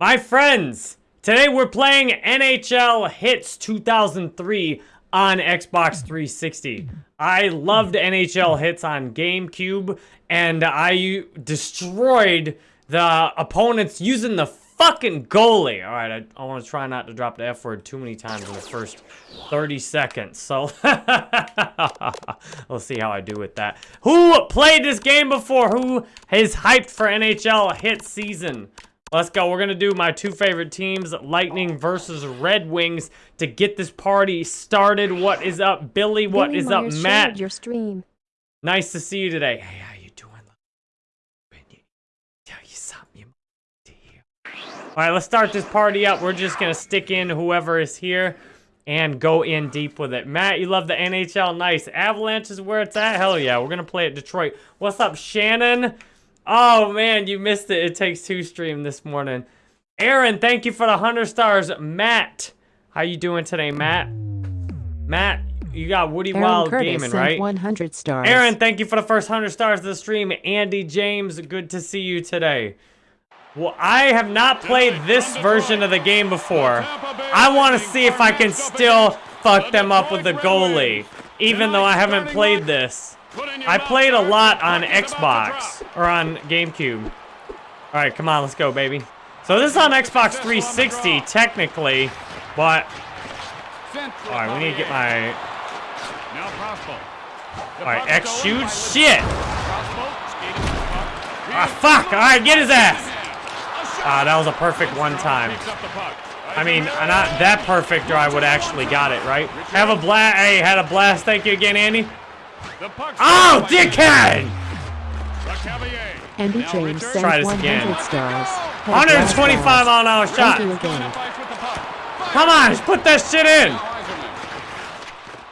My friends, today we're playing NHL Hitz 2003 on Xbox 360. I loved NHL Hitz on GameCube, and I destroyed the opponents using the fucking goalie. All right, I, I want to try not to drop the F word too many times in the first 30 seconds. So, we'll see how I do with that. Who played this game before? Who is hyped for NHL Hitz season? Let's go. We're going to do my two favorite teams, Lightning versus Red Wings, to get this party started. What is up, Billy? What Billy is Myers up, Matt? Your stream. Nice to see you today. Hey, how you doing? Tell you something you to hear. All right, let's start this party up. We're just going to stick in whoever is here and go in deep with it. Matt, you love the NHL. Nice. Avalanche is where it's at? Hell yeah. We're going to play at Detroit. What's up, Shannon? Oh, man, you missed it. It takes two stream this morning. Aaron, thank you for the 100 stars. Matt, how you doing today, Matt? Matt, you got Woody Aaron Wild Curtis Gaming, right? 100 stars. Aaron, thank you for the first 100 stars of the stream. Andy James, good to see you today. Well, I have not played this version of the game before. I want to see if I can still fuck them up with the goalie, even though I haven't played this. I played a lot on Xbox, or on GameCube. All right, come on, let's go, baby. So this is on Xbox 360, technically, but... All right, we need to get my... All right, X shoot Shit! Ah, fuck! All right, get his ass! Ah, that was a perfect one time. I mean, not that perfect, or I would actually got it, right? Have a blast. Hey, had a blast. Thank you again, Andy. Oh, dickhead! Andy James sent Try this 100 again. stars. 125 blast mile an hour shot. Thank you again. Come on, just put that shit in.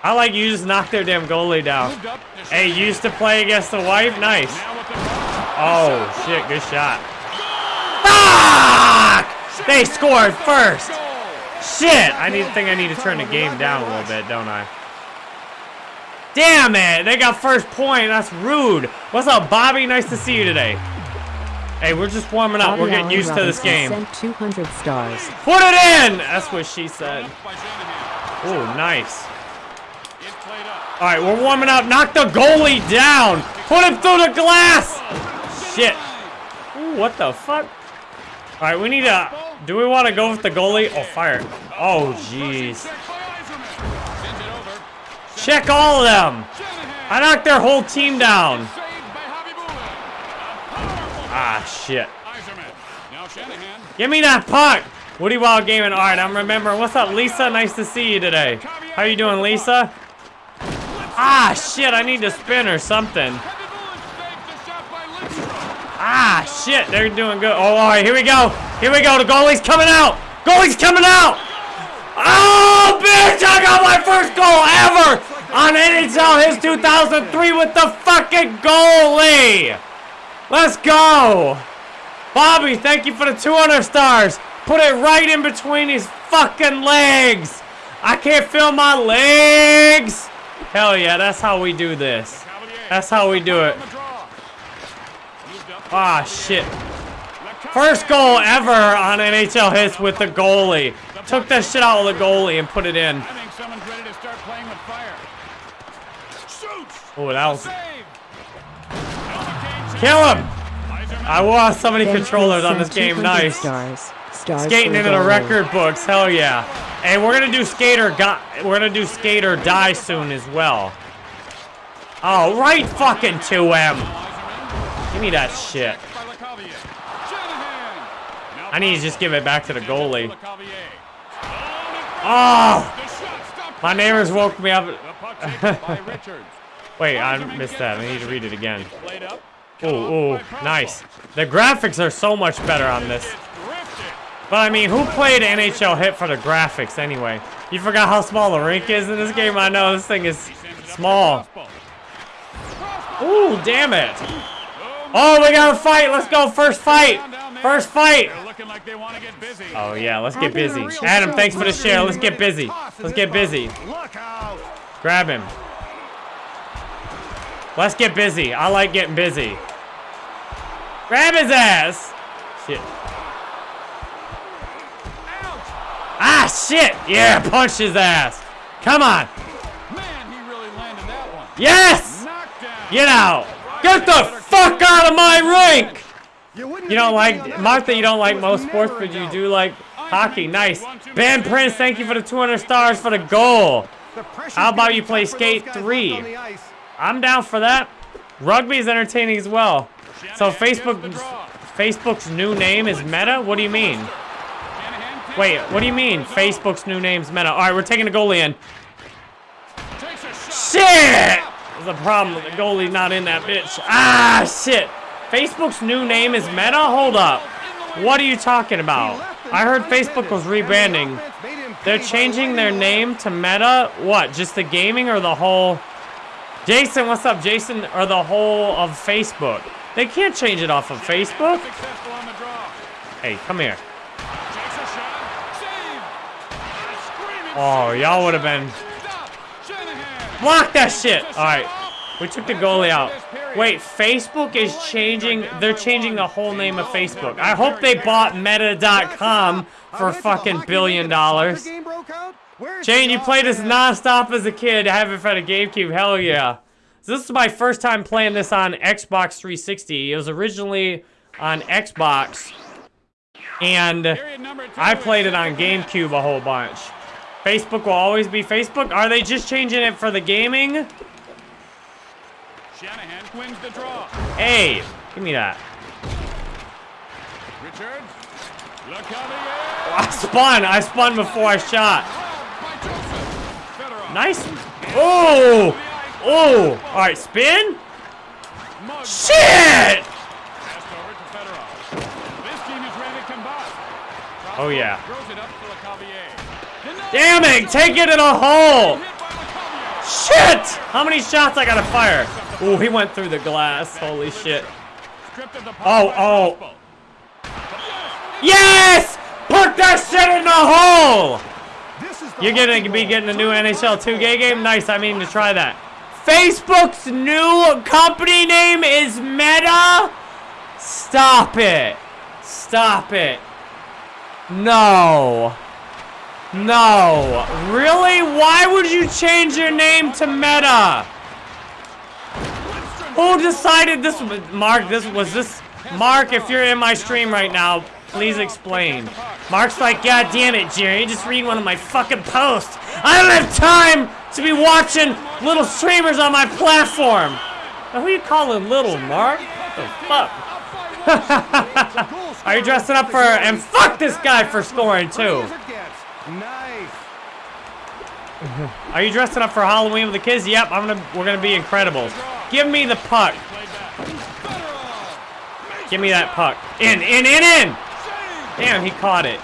I like you just knock their damn goalie down. Hey, you used to play against the wife? Nice. Oh, shit, good shot. Fuck! They scored first. Shit, I need think I need to turn the game down a little bit, don't I? Damn it, they got first point. That's rude. What's up, Bobby? Nice to see you today. Hey, we're just warming up. Bobby We're getting Allen used to this game. Sent 200 stars. Put it in! That's what she said. Oh, nice. All right, we're warming up. Knock the goalie down. Put him through the glass. Shit. Ooh, what the fuck? All right, we need to. Do we want to go with the goalie? Oh, fire. Oh, jeez. Check all of them. I knocked their whole team down. Ah, shit. Give me that puck. Woody Wild Gaming. All right, I'm remembering. What's up, Lisa? Nice to see you today. How you doing, Lisa? Ah, shit. I need to spin or something. Ah, shit. They're doing good. Oh, all right. Here we go. Here we go. The goalie's coming out. Goalie's coming out. Oh, bitch. I got my first goal ever on NHL Hitz 2003 with the fucking goalie. Let's go. Bobby, thank you for the 200 stars. Put it right in between his fucking legs. I can't feel my legs. Hell yeah, that's how we do this. That's how we do it. Ah, shit. First goal ever on NHL Hitz with the goalie. Took that shit out of the goalie and put it in. Oh, that was... Kill him! I want so many Ben controllers on this game. Nice. Stars. Stars Skating into the record books. Hell yeah. And we're gonna do skater got we're gonna do skater die soon as well. Oh, right fucking to him. Give me that shit. I need to just give it back to the goalie. Oh! My neighbors woke me up. Wait, I missed that. I need to read it again. Ooh, ooh, nice. The graphics are so much better on this. But I mean, who played NHL Hit for the graphics anyway? You forgot how small the rink is in this game? I know this thing is small. Ooh, damn it. Oh, oh we got a fight. Let's go. First fight. First fight. Oh, yeah. Let's get busy. Adam, thanks for the share. Let's get busy. Let's get busy. Grab him. Let's get busy. I like getting busy. Grab his ass. Shit. Ah, shit! Yeah, punch his ass. Come on. Man, he really landed that one. Yes! Get out! Get the fuck out of my rink! You, You don't like Martha. You don't like most sports, but you do like hockey. Nice. Ben Prince, thank you for the 200 stars for the goal. The pressure's How about you play tough for those skate three? on the ice. I'm down for that. Rugby is entertaining as well. So Shanahan gets the Facebook. Facebook's new name is Meta. What do you mean? Wait, what do you mean? Facebook's new name's Meta. All right, we're taking the goalie in. Takes a shot. Shit! There's a problem with the goalie not in that bitch. Ah, shit. Facebook's new name is Meta? Hold up. What are you talking about? I heard Facebook was rebranding. They're changing their name to Meta. What? Just the gaming or the whole? Jason, what's up, Jason? Or the whole of Facebook? They can't change it off of Facebook. Hey, come here. Oh, y'all would have been. Block that shit. All right. We took the goalie out. Wait, Facebook is changing. They're changing the whole name of Facebook. I hope they bought Meta.com for a fucking billion dollars. Jane, you played this nonstop as a kid. I have it for the GameCube. Hell yeah. This is my first time playing this on Xbox 360. It was originally on Xbox, and I played it on. GameCube a whole bunch. Facebook will always be Facebook. Are they just changing it for the gaming? Shanahan wins the draw. Hey, give me that. Richards. LeCavalier. I spun. I spun before I shot. By Joseph. Fedorov. Nice. Oh. Oh. All right, spin. Shit. Passed over to Fedorov. This team is ready to combine. Oh, yeah. Throws it up to LeCavalier. Denied. Damn it. Take it in a hole. Hit by LeCavalier. Shit. How many shots I gotta fire? Oh, he went through the glass. Holy shit. Stripped of the puck Oh, oh. Yes. Put that shit in the hole. This is the You're gonna be getting a new NHL 2K game? Nice, I mean to try that. Facebook's new company name is Meta? Stop it. Stop it. No. No. Really? Why would you change your name to Meta? Who decided this Mark, this was this Mark, if you're in my stream right now, please explain. Mark's like, God damn it, Jerry, just read one of my fucking posts. I don't have time to be watching little streamers on my platform. Now, who you calling little, Mark? What the fuck? Are you dressing up for and fuck this guy for scoring too? Nice. Are you dressing up for Halloween with the kids? Yep, I'm gonna we're gonna be incredible. Give me the puck. Give me that puck. In, in, in, in! Damn, he caught it.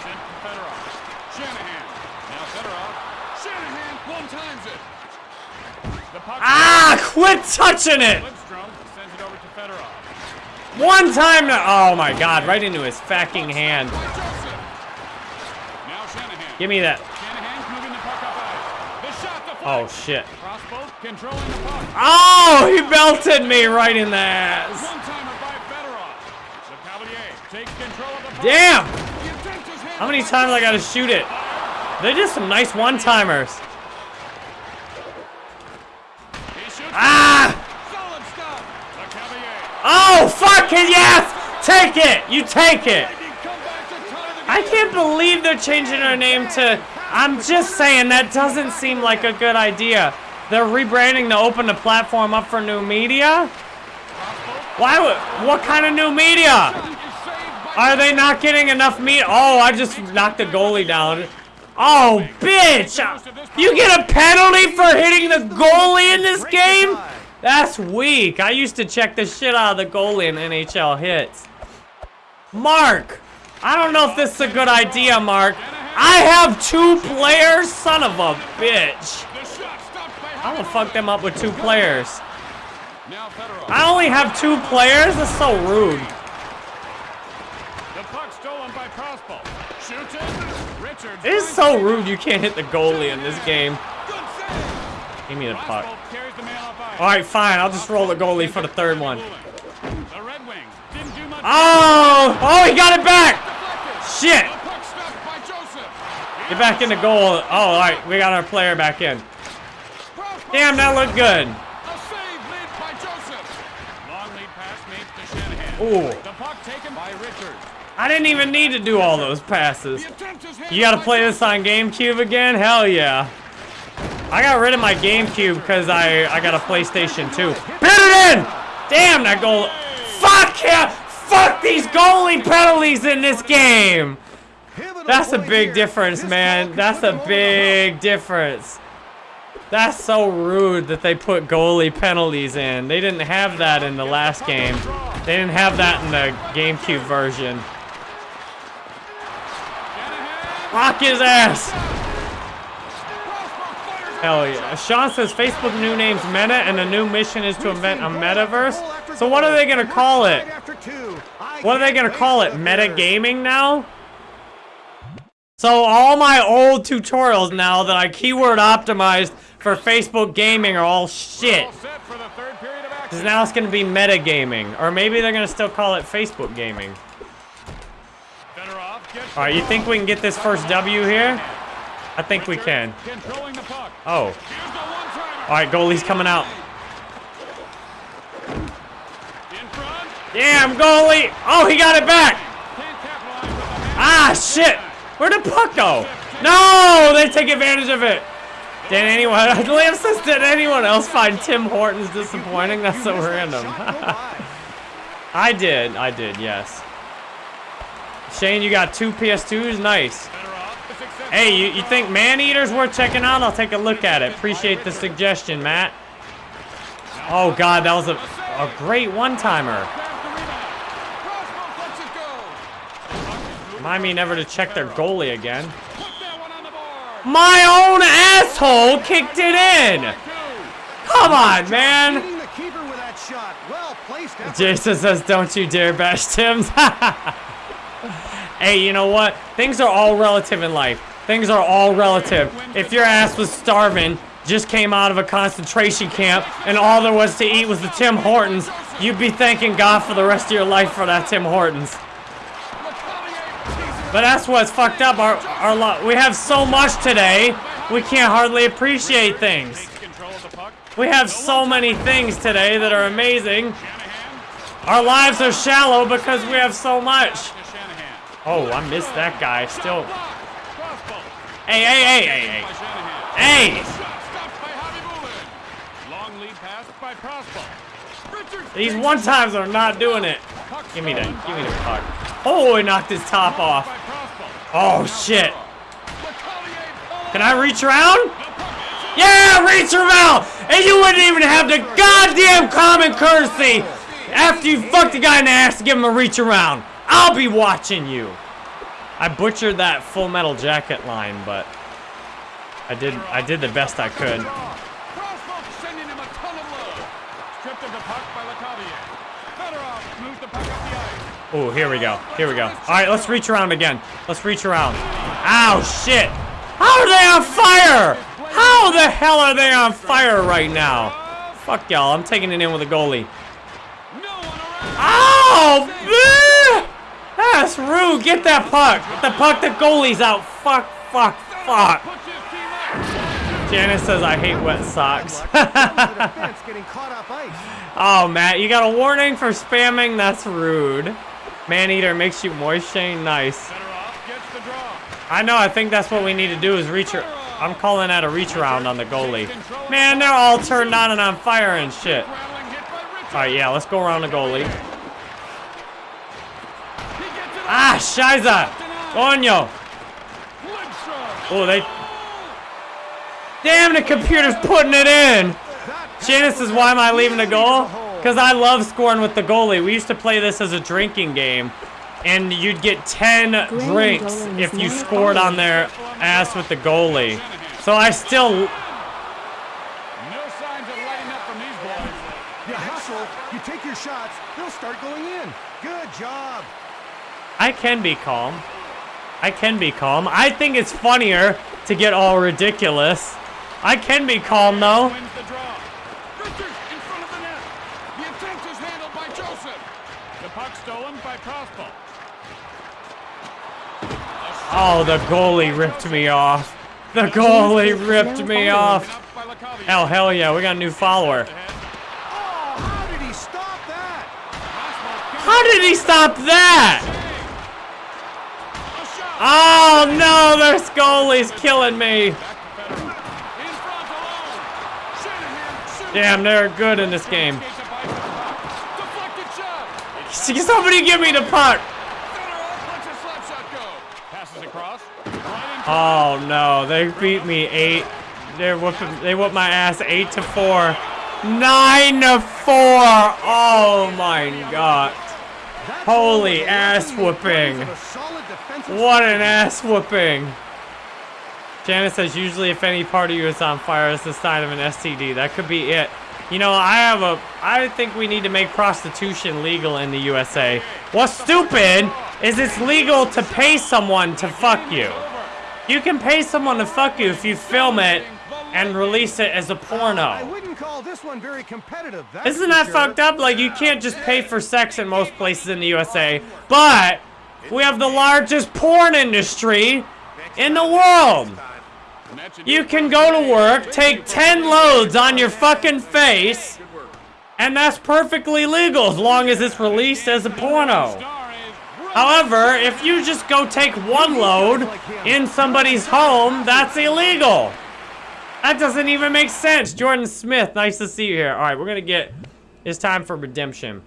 Ah, quit touching it! One time now. Oh my god, right into his fucking hand. Give me that. Shanahan's moving the puck up ice. The shot deflects. Oh shit. Crossbow controlling the puck. Oh, he belted me right in the ass. One timer by Fedorov. The Cavalier takes control of the puck. Damn! He attempts his hand How many times I gotta shoot it? They're just some nice one-timers. Ah! Solid stop. Lecavalier. Oh, fucking yes! Take it! You take it! He come back to tie the I can't believe they're changing their name to. I'm just saying that doesn't seem like a good idea. They're rebranding to open the platform up for new media. Why would? What kind of new media? Are they not getting enough meat? Oh, I just knocked the goalie down. Oh, bitch! You get a penalty for hitting the goalie in this game? That's weak. I used to check the shit out of the goalie in NHL Hitz. Mark! I don't know if this is a good idea, Mark. I have two players? Son of a bitch. I'm gonna fuck them up with two players. I only have two players? That's so rude. It. Is so rude you can't hit the goalie in this game. Give me the puck. Alright, fine. I'll just roll the goalie for the third one. Oh! Oh, he got it back! Shit! The puck stopped by Joseph. Get back in the goal. Oh, all right. We got our player back in. Damn, that looked good. A save made by Joseph. Long lead pass made to Shanahan. Ooh. The puck taken by Richards. I didn't even need to do all those passes. The attempt is You gotta play this on GameCube again? Hell yeah. I got rid of my GameCube because I, I got a PlayStation 2. Put it in! Damn, that goal. Fuck yeah! Fuck these goalie penalties in this game! Pivotal That's a big here. difference, This man. That's a them over big difference. That's so rude that they put goalie penalties in. They didn't have that in the last game. They didn't have that in the GameCube version. Lock his ass! Hell yeah. Sean says Facebook new name's Meta and the new mission is to invent a metaverse. So what are they gonna call it? What are they gonna call it? Meta gaming now? So all my old tutorials now that I keyword optimized for Facebook gaming are all shit. All set for the third period of action. Because now it's gonna be meta gaming. Or maybe they're gonna still call it Facebook gaming. Alright, you think we can get this first W here? I think we can. controlling the puck. Oh. Here's the one-timer. Alright, goalie's coming out. In front. Damn, goalie! Oh, he got it back! Can't capitalize with the man. Ah, shit! Where'd the puck go? No! They take advantage of it! Did anyone, says, did anyone else find Tim Hortons disappointing? That's so random. I did, I did, yes. Shane, you got two PS2s? Nice. Hey, you, you think Man-Eater's worth checking out? I'll take a look at it. Appreciate the suggestion, Matt. Oh, God, that was a, a great one-timer. Grabs the rebound. Prospal lets it go. Remind me never to check their goalie again. Put that one on the board. My own asshole kicked it in! Come on, man! Beating the keeper with that shot. Well placed. effort. Jason says, don't you dare bash Tim's. hey, you know what? Things are all relative in life. Things are all relative. If your ass was starving, just came out of a concentration camp, and all there was to eat was the Tim Hortons, you'd be thanking God for the rest of your life for that Tim Hortons. But that's what's fucked up. Our, our lo- we have so much today, we can't hardly appreciate things. We have so many things today that are amazing. Our lives are shallow because we have so much. Oh, I missed that guy. Still. Hey, hey, hey, hey, hey. Hey! These one times are not doing it. Give me the, give me the puck. Oh, he knocked his top off. Oh, shit. Can I reach around? Yeah, reach around! And you wouldn't even have the goddamn common courtesy after you fucked the guy in the ass to give him a reach around. I'll be watching you. I butchered that full metal jacket line, but I did I did the best I could. Crossbow sending him a ton of love. Stripped of the puck by Lecavalier. Fedorov moves the puck up the ice. Oh, here we go. Here we go. All right, let's reach around again. Let's reach around. Ow, shit. How are they on fire? How the hell are they on fire right now? Fuck y'all. I'm taking it in with a goalie. No one around. Oh, bleh! That's rude. Get that puck. Get the puck. The goalie's out. Fuck, fuck, fuck. Puts his team out. Janice says I hate wet socks. The defense getting caught up ice. oh, Matt, you got a warning for spamming? That's rude. Man-eater makes you moist, Shane. Nice. Fedorov gets the draw. I know, I think that's what we need to do is reach. I'm calling that a reach around on the goalie. Man, they're all turned on and on fire and shit. Rattling hit by Richards. Alright, yeah, let's go around the goalie. He gets it Ah, Shiza! Lidstrom. Oh, they... Damn, the computer's putting it in! Janice is why am I leaving the goal? Because I love scoring with the goalie. We used to play this as a drinking game. And you'd get 10 drinks if you scored on their ass with the goalie. So I still No signs of letting up from these boys. You hustle, you take your shots, they'll start going in. Good job. I can be calm. I can be calm. I think it's funnier to get all ridiculous. I can be calm though. Wins the draw. Richards in front of the net. The attempt is handled by Joseph. The puck stolen by Prospal. Oh, the goalie ripped me off. The goalie ripped me off. Up by Lecavalier. Oh, hell yeah, we got a new follower. How did he stop that? How did he stop that? A shot. Oh, no, this goalie's killing me. Back to Fedorov. In front alone. Shanahan shoots. Damn, they're good in this game. Escapes it by Deflected shot. Somebody give me the puck. Fedorov lets a slap shot go. Passes across. Right in Oh no, they beat me eight. They're whooping. They whooped my ass eight to four, nine to four. Oh my god! Holy ass whooping. What an ass whooping! Janice says usually if any part of you is on fire, it's the sign of an STD. That could be it. You know, I have a. I think we need to make prostitution legal in the USA. What's stupid is it's legal to pay someone to fuck you. You can pay someone to fuck you if you film it and release it as a porno. I wouldn't call this one very competitive. Isn't that sure. fucked up? Like, you can't just pay for sex in most places in the USA, but we have the largest porn industry in the world. You can go to work, take 10 loads on your fucking face, and that's perfectly legal as long as it's released as a porno. However, if you just go take one load in somebody's home, that's illegal. That doesn't even make sense. Jordan Smith, nice to see you here. All right, we're gonna get. It's time for redemption.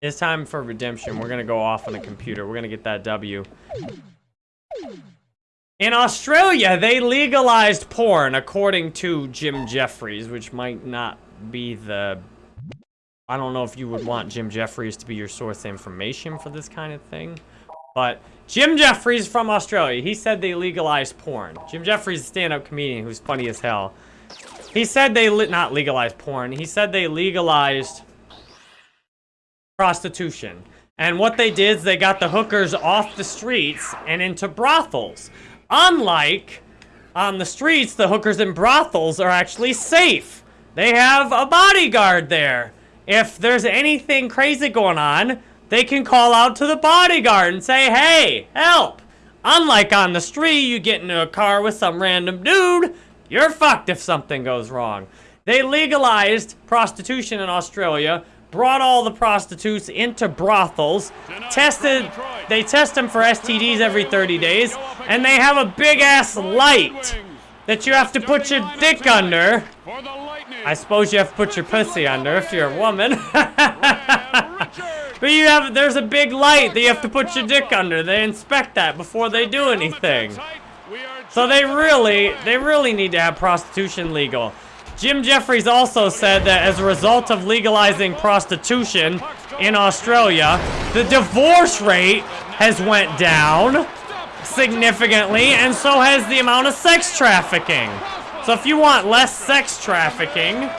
It's time for redemption. We're gonna go off on a computer. We're gonna get that W. In Australia, they legalized porn, according to Jim Jefferies, which might not be the. I don't know if you would want Jim Jefferies to be your source of information for this kind of thing. But Jim Jefferies from Australia, he said they legalized porn. Jim Jefferies stand-up comedian who's funny as hell. He said they li- not legalized porn. He said they legalized prostitution. And what they did is they got the hookers off the streets and into brothels. Unlike on the streets, the hookers in brothels are actually safe. They have a bodyguard there. If there's anything crazy going on, they can call out to the bodyguard and say, hey, help. Unlike on the street, you get into a car with some random dude, you're fucked if something goes wrong. They legalized prostitution in Australia, brought all the prostitutes into brothels, tested, they test them for STDs every 30 days, and they have a big ass light that you have to put your dick under. I suppose you have to put your pussy under if you're a woman. But you have, there's a big light that you have to put your dick under. They inspect that before they do anything. So they really, they really need to have prostitution legal. Jim Jefferies also said that as a result of legalizing prostitution in Australia, the divorce rate has went down significantly, and so has the amount of sex trafficking. So if you want less sex trafficking,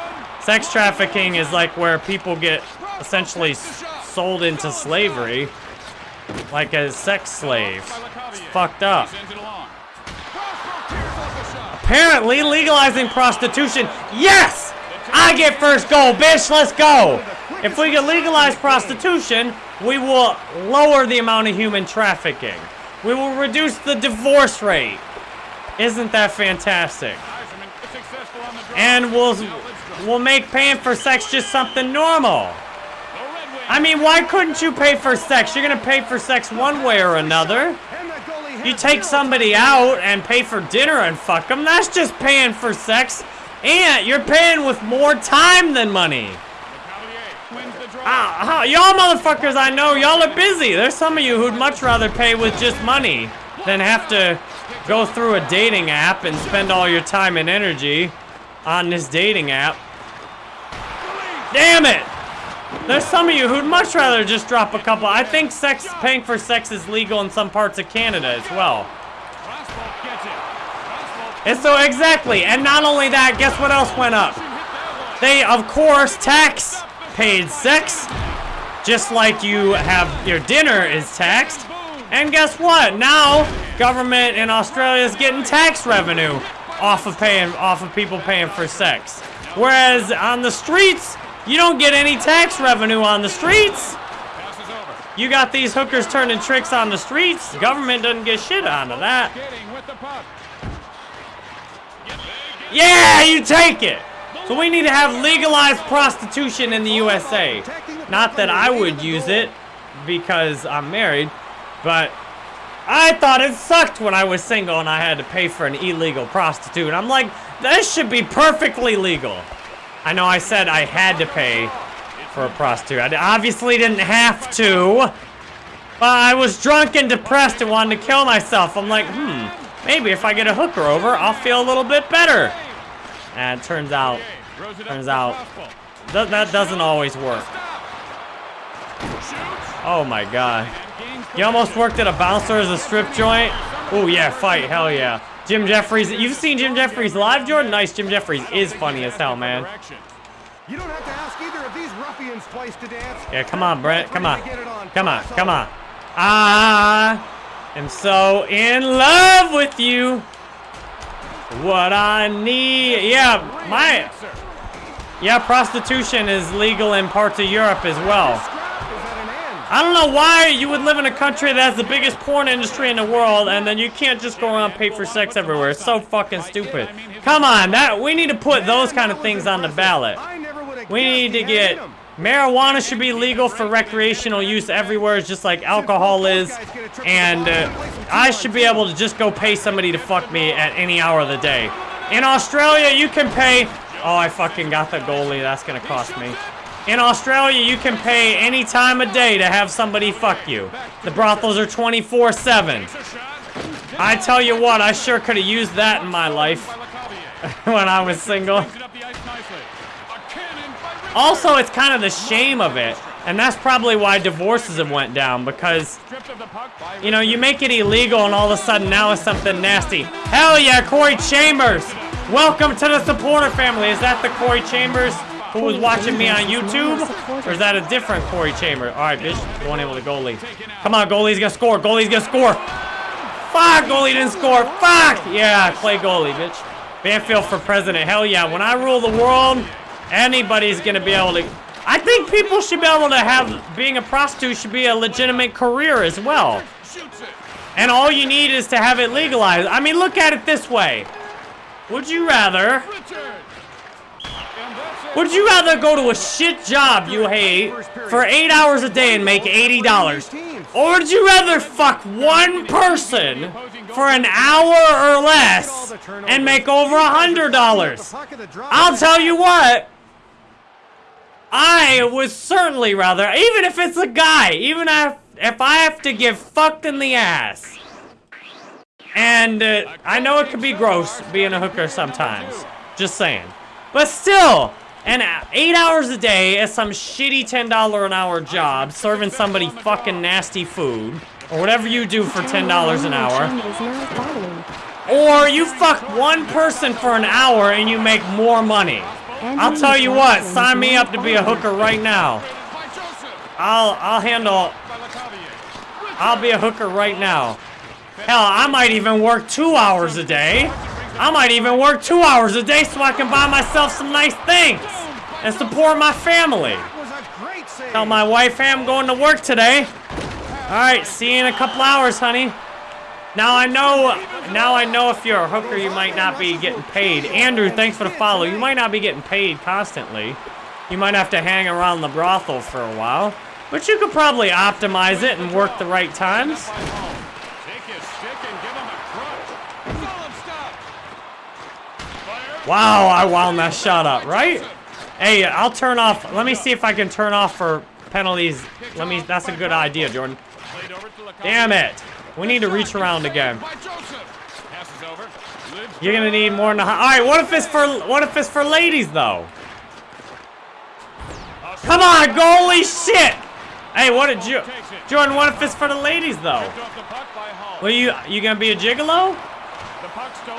sex trafficking is like where people get essentially sold into slavery, like as sex slaves. It's fucked up. Apparently, legalizing prostitution. Yes! I get first goal, bitch. Let's go. If we can legalize prostitution, we will lower the amount of human trafficking. We will reduce the divorce rate. Isn't that fantastic? Eiserman is successful on the draw. And we'll we'll make paying for sex just something normal. I mean, why couldn't you pay for sex? You're gonna pay for sex one way or another. You take somebody out and pay for dinner and fuck them, that's just paying for sex. And you're paying with more time than money. Ah, y'all motherfuckers, I know, y'all are busy. There's some of you who'd much rather pay with just money than have to go through a dating app and spend all your time and energy on this dating app. Damn it! There's some of you who'd much rather just drop a couple. I think sex paying for sex is legal in some parts of Canada as well. And so exactly, and not only that, guess what else went up? They, of course, tax paid sex, just like you have your dinner is taxed. And guess what? Now, government in Australia is getting tax revenue off of paying off of people paying for sex. Whereas on the streets, you don't get any tax revenue on the streets. You got these hookers turning tricks on the streets. The government doesn't get shit out of that. Yeah, you take it. So we need to have legalized prostitution in the USA. Not that I would use it because I'm married, but I thought it sucked when I was single and I had to pay for an illegal prostitute. I'm like, this should be perfectly legal. I know I said I had to pay for a prostitute. I obviously didn't have to. But I was drunk and depressed and wanted to kill myself. I'm like, hmm, maybe if I get a hooker over, I'll feel a little bit better. And it turns out, turns out, th that doesn't always work. Oh my god. You almost worked at a bouncer as a strip joint? Oh yeah, fight, hell yeah. Jim Jefferies, you've seen Jim Jefferies live, Jordan? Nice, Jim Jeffries is funny as hell, man. You don't have to ask either of these ruffians twice to dance. Yeah, come on, Brent, come on. Come on, come on. I am so in love with you. What I need, yeah, my, yeah, prostitution is legal in parts of Europe as well. Scrap is at an end. I don't know why you would live in a country that has the biggest porn industry in the world and then you can't just go around pay for sex everywhere. It's so fucking stupid. Come on, that we need to put those kind of things on the ballot. We need to get marijuana should be legal for recreational use everywhere, just like alcohol is. And uh, I should be able to just go pay somebody to fuck me at any hour of the day. In Australia, you can pay. Oh, I fucking got the goalie. That's gonna cost me. In Australia, you can pay any time of day to have somebody fuck you. The brothels are 24 7. Takes a shot. I tell you what, I sure could have used that in my life when I was single. Also, it's kind of the shame of it, and that's probably why divorces have went down because you know you make it illegal, and all of a sudden now it's something nasty. Hell yeah, Corey Chambers! Welcome to the supporter family. Is that the Corey Chambers who was watching me on YouTube, or is that a different Corey Chamber? All right, bitch, going in with a goalie. Come on, goalie's gonna score. Goalie's gonna score. Fuck, goalie didn't score. Fuck! Yeah, play goalie, bitch. Banfield for president. Hell yeah. When I rule the world, anybody's gonna be able to. I think people should be able to have being a prostitute should be a legitimate career as well. And all you need is to have it legalized. I mean, look at it this way. Would you rather? Richard. And that's it. Would you rather go to a shit job you hate for eight hours a day and make eighty dollars, or would you rather fuck one person for an hour or less and make over a hundred dollars? I'll tell you what. I would certainly rather, even if it's a guy, even if, if I have to get fucked in the ass. And uh, I know it could be gross being a hooker sometimes. Just saying. But still, and eight hours a day at some shitty $10 an hour job, serving somebody fucking nasty food, or whatever you do for $10 an hour. Or you fuck one person for an hour and you make more money. I'll tell you what, sign me up to be a hooker right now. I'll I'll handle I'll be a hooker right now. Hell, I might even work two hours a day. I might even work two hours a day so I can buy myself some nice things and support my family. Tell my wife hey, I'm going to work today. All right, see you in a couple hours, honey. Now I know, now I know if you're a hooker, you might not be getting paid. Andrew, thanks for the follow. You might not be getting paid constantly. You might have to hang around the brothel for a while. But you could probably optimize it and work the right times. By Hall. Take his stick and give him a crunch. Solid stop. Fire. Wow, I wound that shot up, right? Hey, I'll turn off. Let me see if I can turn off for penalties. Let me. That's a good idea, Jordan. Damn it. We need to reach around again. You're gonna need more than a. All right. What if it's for? What if it's for ladies though? Come on, goalie shit. Hey, what did you, Jordan? What if it's for the ladies though? Well, you you gonna be a gigolo?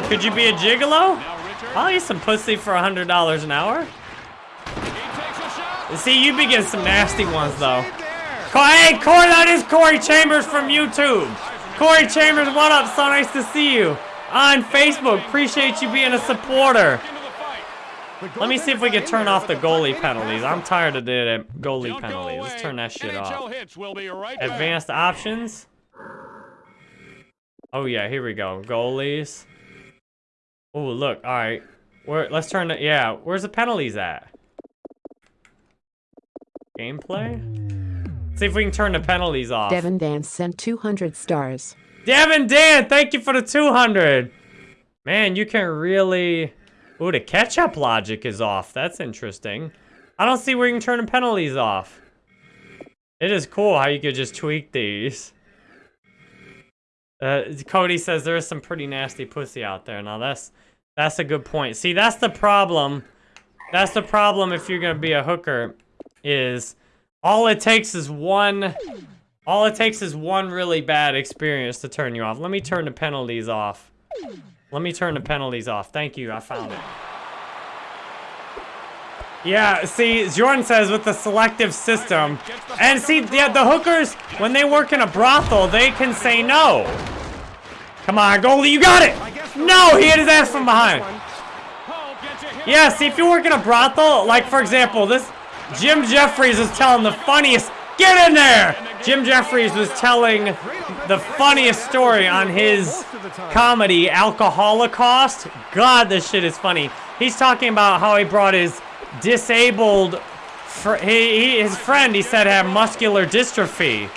Could you be a gigolo? I'll eat some pussy for a hundred dollars an hour. He takes a shot. See, you be getting some nasty ones though. Save there. Co- Hey, Corey, that is Corey Chambers from YouTube. Corey Chambers, what up? So nice to see you on Facebook. Appreciate you being a supporter. Into the fight. Let me see if we can turn off the goalie penalties. I'm tired of the goalie penalties. Let's turn that shit off. Hitz will be right back. Advanced options. Oh yeah, here we go. Goalies. Oh look, all right. Where? Let's turn it. Yeah, where's the penalties at? Gameplay. See if we can turn the penalties off. Devin Dan sent 200 stars. Devin Dan, thank you for the 200. Man, you can really... Ooh, the catch-up logic is off. That's interesting. I don't see where you can turn the penalties off. It is cool how you could just tweak these. Uh, Cody says there is some pretty nasty pussy out there. Now that's that's a good point. See, that's the problem. That's the problem if you're gonna be a hooker, is all it takes is one all it takes is one really bad experience to turn you off. Let me turn the penalties off. Let me turn the penalties off. Thank you, I found it. Yeah, see, Jordan says with the selective system, and see, yeah, the hookers, when they work in a brothel, they can say no. Come on, goalie, you got it! No, he hit his ass from behind. Yeah, see, if you work in a brothel, like, for example, this Jim Jefferies is telling the funniest... Get in there! Jim Jefferies was telling the funniest story on his comedy, Alcoholocaust. God, this shit is funny. He's talking about how he brought his disabled... Fr he, he, his friend, he said, had muscular dystrophy.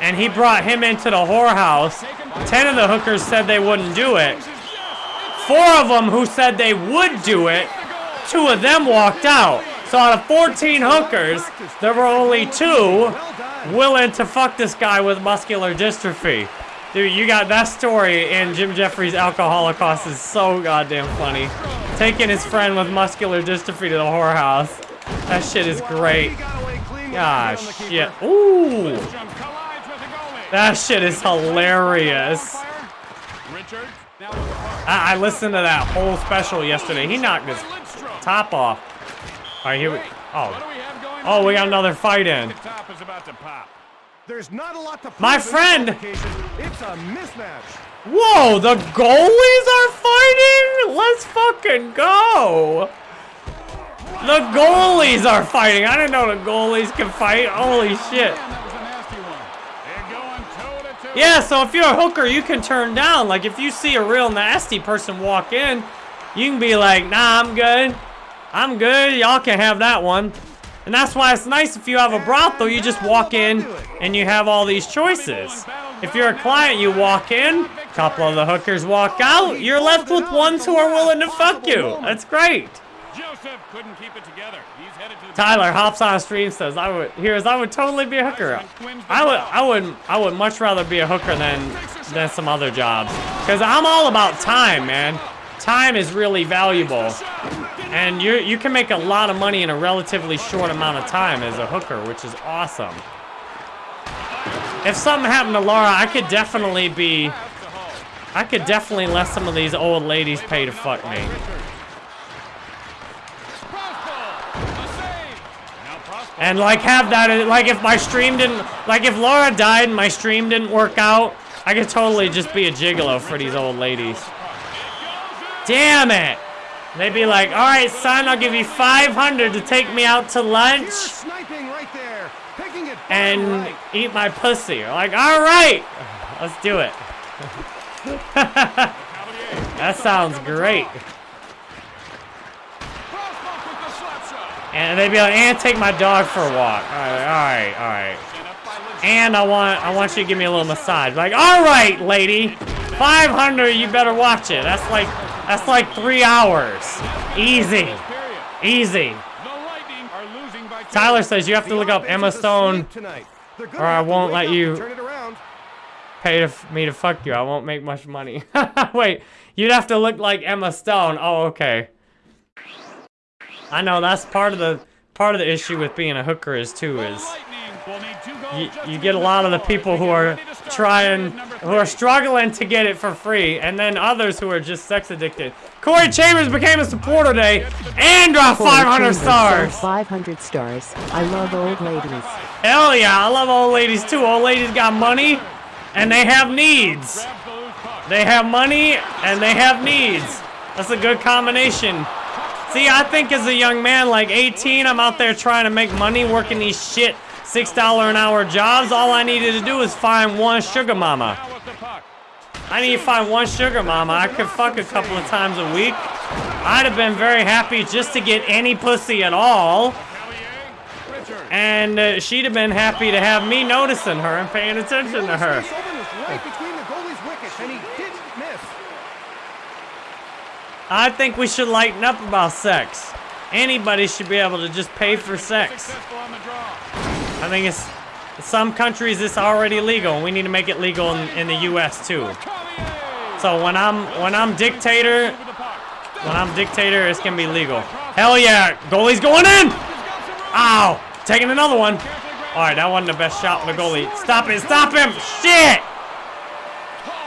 And he brought him into the whorehouse. Ten of the hookers said they wouldn't do it. Four of them who said they would do it, two of them walked out. So out of 14 hookers, there were only two willing to fuck this guy with muscular dystrophy. Dude, you got that story in Jim Jefferies' Alcoholocaust is so goddamn funny. Taking his friend with muscular dystrophy to the whorehouse. That shit is great. Gosh, shit. Ooh, Jump collides with the goalie. That shit is hilarious. Richard now with the puck. I, I listened to that whole special yesterday. He knocked his top off. All right, here we. Oh, we oh, we got another fight in. The top is about to pop. There's not a lot to My prove in this friend! It's a mismatch. Whoa, the goalies are fighting? Let's fucking go. The goalies are fighting. I didn't know the goalies can fight. Holy shit. Man, that was a nasty one. They're going toe to toe. Yeah, so if you're a hooker, you can turn down. Like, if you see a real nasty person walk in, you can be like, nah, I'm good. I'm good. Y'all can have that one. And that's why it's nice if you have a brothel, you just walk in and you have all these choices. If you're a client, you walk in, a couple of the hookers walk out, you're left with ones who are willing to fuck you. That's great. Joseph couldn't keep it together. Tyler hops on stream says I would here's I would totally be a hooker. I would I would I would much rather be a hooker than than some other jobs. Cause I'm all about time, man. Time is really valuable. And you you can make a lot of money in a relatively short amount of time as a hooker, which is awesome. If something happened to Laura, I could definitely be I could definitely let some of these old ladies pay to fuck me. And like have that, like if my stream didn't, like if Laura died and my stream didn't work out, I could totally just be a gigolo for these old ladies. Damn it! They'd be like, all right, son, I'll give you 500 to take me out to lunch You're sniping right there. Picking it and eat my pussy. Like, all right, let's do it. that sounds great. And they'd be like, and take my dog for a walk. All right, all right, all right. And I want, I want you to give me a little massage. Like, all right, lady, 500. You better watch it. That's like, that's like three hours. Easy, easy. Tyler says you have to look up Emma Stone. tonight. Or I won't let you- Turn it around. Pay to f- me to fuck you. I won't make much money. Wait, you'd have to look like Emma Stone. Oh, okay. I know that's part of the part of the issue with being a hooker is too is you, you get a lot of the people who are trying, who are struggling to get it for free, and then others who are just sex addicted. Corey Chambers became a supporter today and dropped Corey 500 Chambers stars. 500 stars. I love old ladies. Hell yeah, I love old ladies too. Old ladies got money and they have needs. They have money and they have needs. That's a good combination. See, I think as a young man, like 18, I'm out there trying to make money working these shit $6 an hour jobs. All I needed to do was find one sugar mama. I need to find one sugar mama. I could fuck a couple of times a week. I'd have been very happy just to get any pussy at all. And uh, she'd have been happy to have me noticing her and paying attention to her. His open was right between the goalie's wickets, and he didn't miss. I think we should lighten up about sex. Anybody should be able to just pay for sex. Successful on the draw. I think it's some countries it's already legal. and We need to make it legal in, in the U.S. too. So when I'm when I'm dictator, With the puck. when I'm dictator, it's gonna be legal. Hell yeah, goalie's going in. Ow, taking another one. All right, that wasn't the best shot with the goalie. Stop it, stop him. Shit.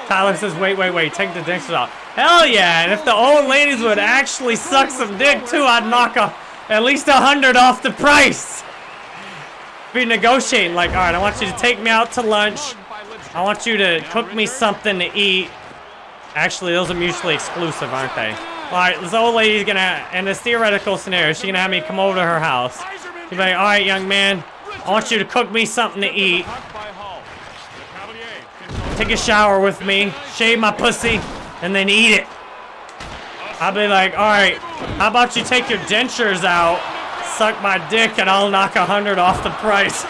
Tyler says, wait, wait, wait, take the dicks out. Hell yeah, and if the old ladies would actually suck some dick too, I'd knock a, at least a hundred off the price. Be negotiating, like, all right, I want you to take me out to lunch. I want you to cook me something to eat. Actually, those are mutually exclusive, aren't they? All right, this old lady's gonna, in this theoretical scenario, she's gonna have me come over to her house. She's like, all right, young man, I want you to cook me something to eat. Take a shower with me, shave my pussy, and then eat it. I'll be like, all right, how about you take your dentures out, suck my dick, and I'll knock a hundred off the price.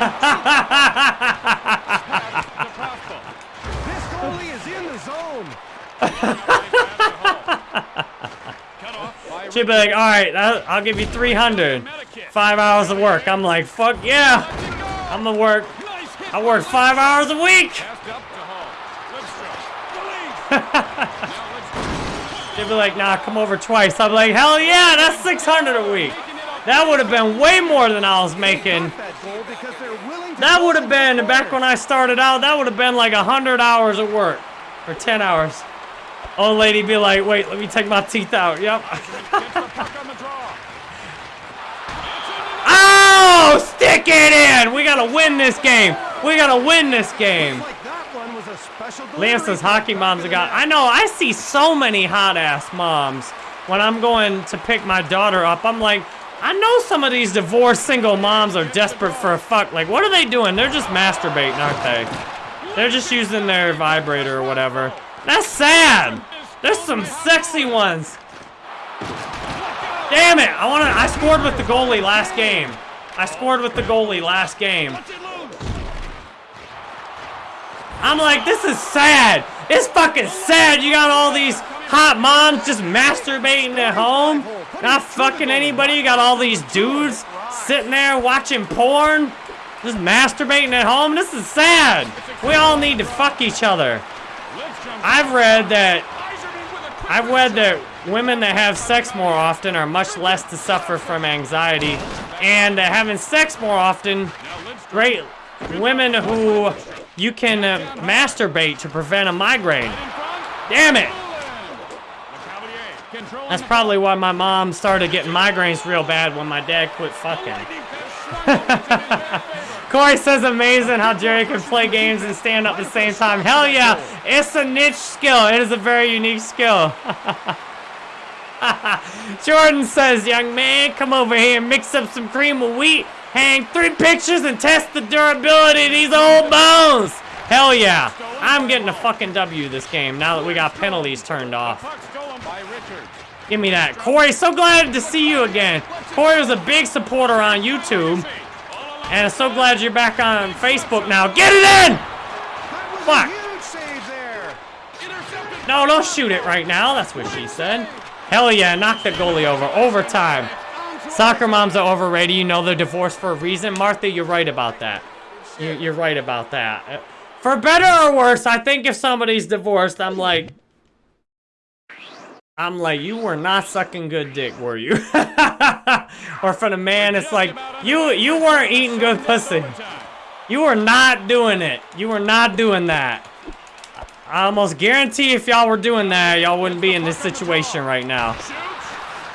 This goalie is in the zone. She'd be like, all right, I'll I'll give you 300. Five hours of work. I'm like, fuck yeah. I'm gonna work. I work five hours a week. Passed up to Hull. Lidstrom. The lead. now Lidstrom. She'd be like, nah, come over twice. I'm like, hell yeah, that's 600 a week. That would have been way more than I was making. That would have been, back when I started out, that would have been like 100 hours of work. Or 10 hours. Old lady be like, wait, let me take my teeth out. Yep. Oh, stick it in. We got to win this game. We got to win this game. Like that one was a special Liam delivery. says hockey moms have got. I know. I see so many hot ass moms when I'm going to pick my daughter up. I'm like, I know some of these divorced single moms are desperate for a fuck. Like, what are they doing? They're just masturbating, aren't they? They're just using their vibrator or whatever. That's sad. There's some sexy ones. Damn it! I wanna. I scored with the goalie last game. I scored with the goalie last game. I'm like, this is sad. It's fucking sad. You got all these hot moms just masturbating at home, not fucking anybody. You got all these dudes sitting there watching porn, just masturbating at home. This is sad. We all need to fuck each other. I've read that I've read that women that have sex more often are much less to suffer from anxiety, and that having sex more often great women who you can uh, masturbate to prevent a migraine. Damn it! That's probably why my mom started getting migraines real bad when my dad quit fucking. Corey says amazing how Jerry can play games and stand up at the same time. Hell yeah, it's a niche skill. It is a very unique skill. Jordan says, young man, come over here and mix up some cream of wheat, hang three pictures and test the durability of these old bones. Hell yeah, I'm getting a fucking W this game now that we got penalties turned off. Give me that. Corey, so glad to see you again. Corey was a big supporter on YouTube, and I'm so glad you're back on Facebook now. Get it in! Fuck. No, don't shoot it right now. That's what she said. Hell yeah, knock the goalie over. Overtime. Soccer moms are overrated. You know they're divorced for a reason. Martha, you're right about that. You- You're right about that. For better or worse, I think if somebody's divorced, I'm like, I'm like, you were not sucking good dick, were you? or for the man, it's like, you you weren't eating good pussy. You were not doing it. You were not doing that. I almost guarantee if y'all were doing that, y'all wouldn't be in this situation right now. Shoots.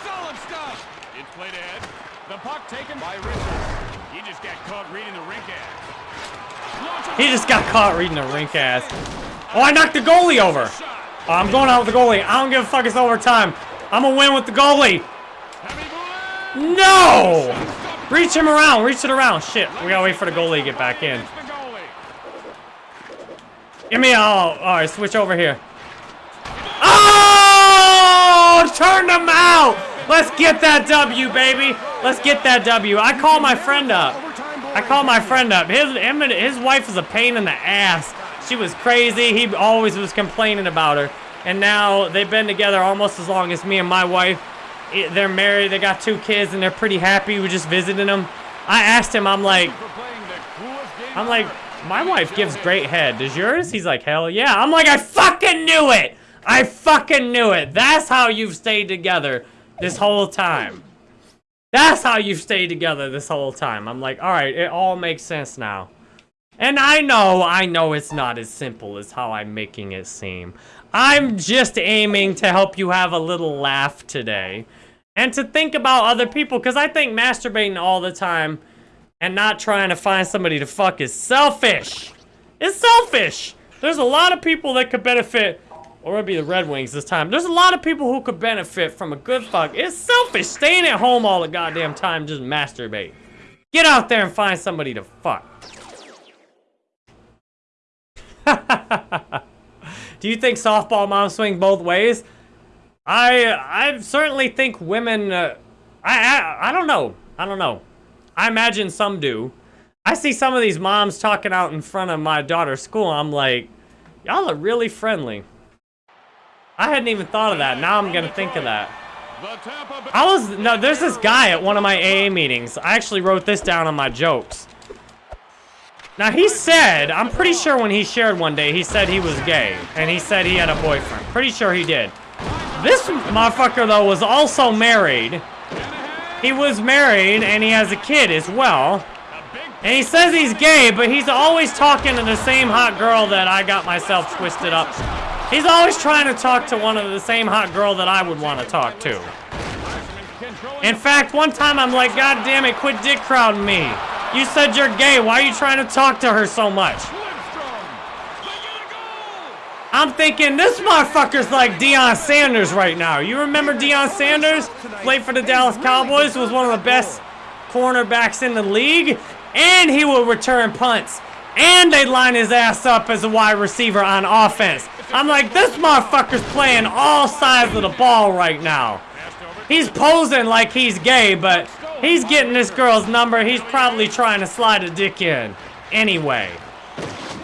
Solid stuff. It's played ahead. The puck taken by Richard. He just got caught reading the rink ad. Launches He just got caught reading a rink ass. Oh, I knocked the goalie over. Oh, I'm going out with the goalie. I don't give a fuck. It's overtime. I'm gonna win with the goalie. No! Reach him around, reach it around. Shit, we gotta wait for the goalie to get back in. The. Give me all. Oh, all right, switch over here. Oh! Turned him out! Let's get that W, baby. Let's get that W. I call my friend up. I called my friend up. His him and his wife was a pain in the ass. She was crazy. He always was complaining about her. And now they've been together almost as long as me and my wife. They're married. They got two kids, and they're pretty happy. We're just visiting them. I asked him. I'm like, I'm like, my wife gives great head. Does yours? He's like, hell yeah. I'm like, I fucking knew it. I fucking knew it. That's how you've stayed together this whole time. That's how you've stayed together this whole time. I'm like, all right, it all makes sense now. And I know, I know it's not as simple as how I'm making it seem. I'm just aiming to help you have a little laugh today. And to think about other people, because I think masturbating all the time and not trying to find somebody to fuck is selfish. It's selfish. There's a lot of people that could benefit, or it'd be the Red Wings this time. There's a lot of people who could benefit from a good fuck. It's selfish staying at home all the goddamn time just masturbate. Get out there and find somebody to fuck. Do you think softball moms swing both ways? I I certainly think women. Uh, I, I I don't know. I don't know. I imagine some do. I see some of these moms talking out in front of my daughter's school. I'm like, y'all are really friendly. I hadn't even thought of that. Now I'm gonna think of that. The Tampa Bay I was no. There's this guy at one of my AA meetings. I actually wrote this down on my jokes. Now he said, I'm pretty sure when he shared one day, he said he was gay, and he said he had a boyfriend. Pretty sure he did. This motherfucker though was also married. He was married and he has a kid as well. And he says he's gay, but he's always talking to the same hot girl that I got myself twisted up. He's always trying to talk to one of the same hot girl that I would want to talk to. In fact, one time I'm like, God damn it, quit dick crowding me. You said you're gay. Why are you trying to talk to her so much? They. I'm thinking this motherfucker's like Deion Sanders right now. You remember Deion Sanders? Played for the Dallas Cowboys, was one of the best cornerbacks in the league, and he would return punts. And they'd line his ass up as a wide receiver on offense. I'm like, this motherfucker's playing all sides of the ball right now. He's posing like he's gay, but he's getting this girl's number. He's probably trying to slide a dick in anyway.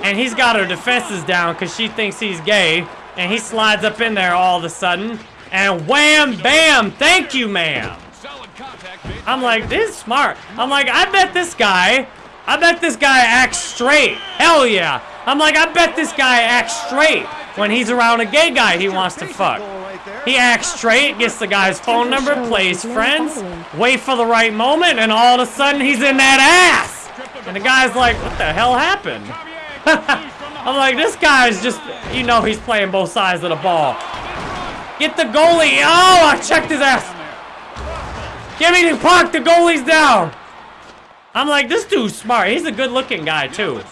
And he's got her defenses down because she thinks he's gay. And he slides up in there all of a sudden. And wham, bam, thank you, ma'am. Solid contact made. I'm like, this is smart. I'm like, I bet this guy, I bet this guy acts straight. Hell yeah. I'm like, I bet this guy acts straight when he's around a gay guy he wants to fuck. He acts straight, gets the guy's phone number, plays friends, wait for the right moment, and all of a sudden he's in that ass. And the guy's like, what the hell happened? I'm like, this guy's just, you know, he's playing both sides of the ball. Get the goalie. Oh, I checked his ass. Give me the puck. The goalie's down. I'm like, this dude's smart. He's a good looking guy, too.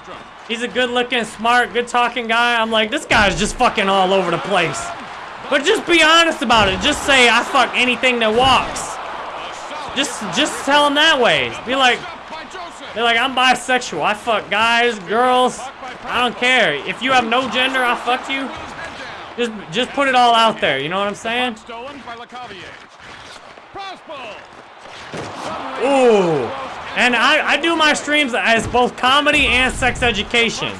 He's a good looking, smart, good talking guy. I'm like, this guy's just fucking all over the place. But just be honest about it. Just say, I fuck anything that walks. Just, just tell him that way. Be like, they're like, I'm bisexual. I fuck guys, girls. I don't care. If you have no gender, I fuck you. Just, just put it all out there. You know what I'm saying? Ooh. And I, I do my streams as both comedy and sex education.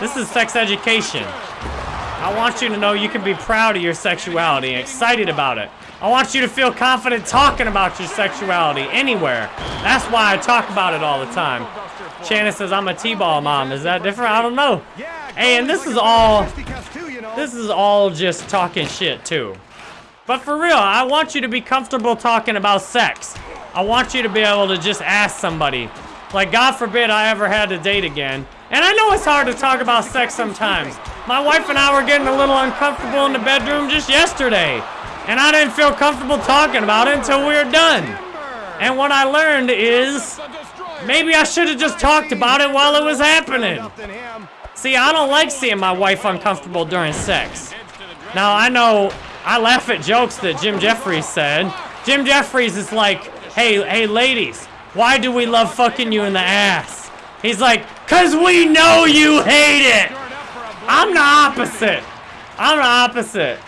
This is sex education. I want you to know you can be proud of your sexuality and excited about it. I want you to feel confident talking about your sexuality anywhere. That's why I talk about it all the time. Shannon says I'm a T-ball mom. Is that different? I don't know. Hey, and this is all this is all just talking shit too. But for real, I want you to be comfortable talking about sex. I want you to be able to just ask somebody. Like, God forbid I ever had to date again. And I know it's hard to talk about sex sometimes. My wife and I were getting a little uncomfortable in the bedroom just yesterday. And I didn't feel comfortable talking about it until we were done. And what I learned is maybe I should have just talked about it while it was happening. See, I don't like seeing my wife uncomfortable during sex. Now, I know I laugh at jokes that Jim Jefferies said. Jim Jefferies is like, hey, hey, ladies, why do we love fucking you in the ass? He's like, cause we know you hate it. I'm the opposite. I'm the opposite.